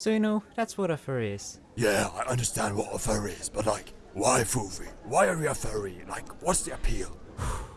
So you know, that's what a furry is. Yeah, I understand what a furry is, but like, why Foofy? Why are you a furry? Like, what's the appeal?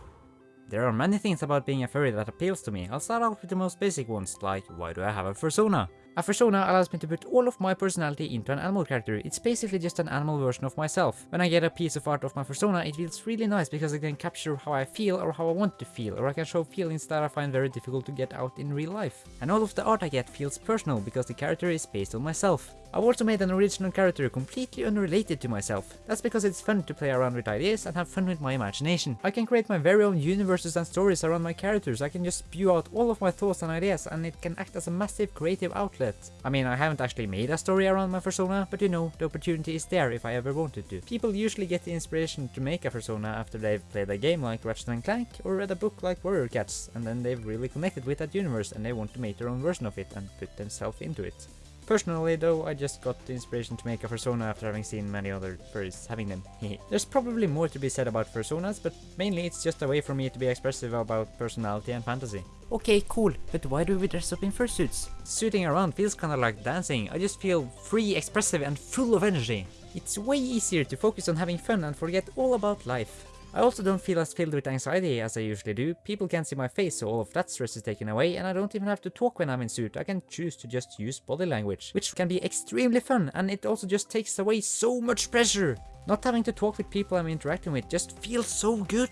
There are many things about being a furry that appeals to me. I'll start off with the most basic ones, like why do I have a fursona? A fursona allows me to put all of my personality into an animal character. It's basically just an animal version of myself. When I get a piece of art of my fursona, it feels really nice because I can capture how I feel or how I want to feel, or I can show feelings that I find very difficult to get out in real life. And all of the art I get feels personal because the character is based on myself. I've also made an original character completely unrelated to myself. That's because it's fun to play around with ideas and have fun with my imagination. I can create my very own universes and stories around my characters. I can just spew out all of my thoughts and ideas and it can act as a massive creative outlet. I mean, I haven't actually made a story around my fursona, but you know, the opportunity is there if I ever wanted to. People usually get the inspiration to make a fursona after they've played a game like Ratchet & Clank or read a book like Warrior Cats and then they've really connected with that universe and they want to make their own version of it and put themselves into it. Personally though, I just got the inspiration to make a fursona after having seen many other furries having them. There's probably more to be said about fursonas, but mainly it's just a way for me to be expressive about personality and fantasy. Okay, cool, but why do we dress up in fursuits? Suiting around feels kinda like dancing, I just feel free, expressive and full of energy. It's way easier to focus on having fun and forget all about life. I also don't feel as filled with anxiety as I usually do. People can't see my face, so all of that stress is taken away, and I don't even have to talk when I'm in suit. I can choose to just use body language, which can be extremely fun, and it also just takes away so much pressure. Not having to talk with people I'm interacting with just feels so good.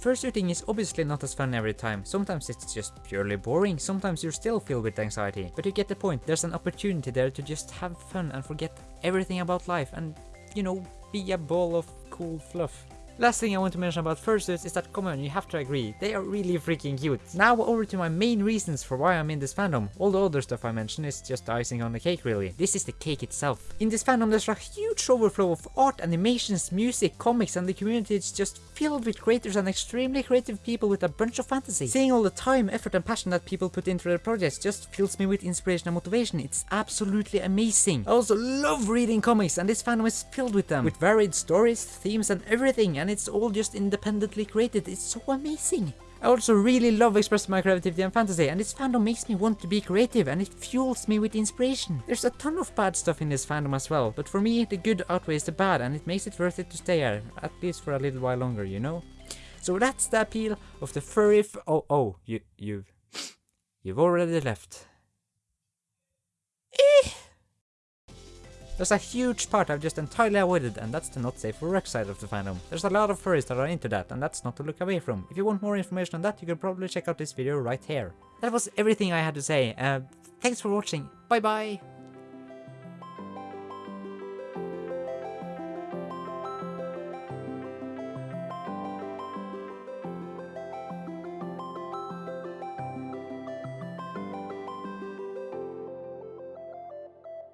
Fursuiting is obviously not as fun every time, sometimes it's just purely boring, sometimes you're still filled with anxiety, but you get the point, there's an opportunity there to just have fun and forget everything about life and, you know, be a ball of cool fluff. Last thing I want to mention about fursuits is that come on, you have to agree, they are really freaking cute. Now over to my main reasons for why I'm in this fandom. All the other stuff I mentioned is just icing on the cake really. This is the cake itself. In this fandom there's a huge overflow of art, animations, music, comics and the community is just filled with creators and extremely creative people with a bunch of fantasy. Seeing all the time, effort and passion that people put into their projects just fills me with inspiration and motivation. It's absolutely amazing. I also love reading comics and this fandom is filled with them. With varied stories, themes and everything and it's all just independently created. It's so amazing. I also really love expressing my creativity and fantasy, and this fandom makes me want to be creative and it fuels me with inspiration. There's a ton of bad stuff in this fandom as well, but for me the good outweighs the bad and it makes it worth it to stay here, at least for a little while longer, you know? So that's the appeal of the furry f oh oh, you you've you've already left. There's a huge part I've just entirely avoided and that's the not safe for work side of the fandom. There's a lot of furries that are into that and that's not to look away from. If you want more information on that you can probably check out this video right here. That was everything I had to say. Uh, thanks for watching. Bye bye!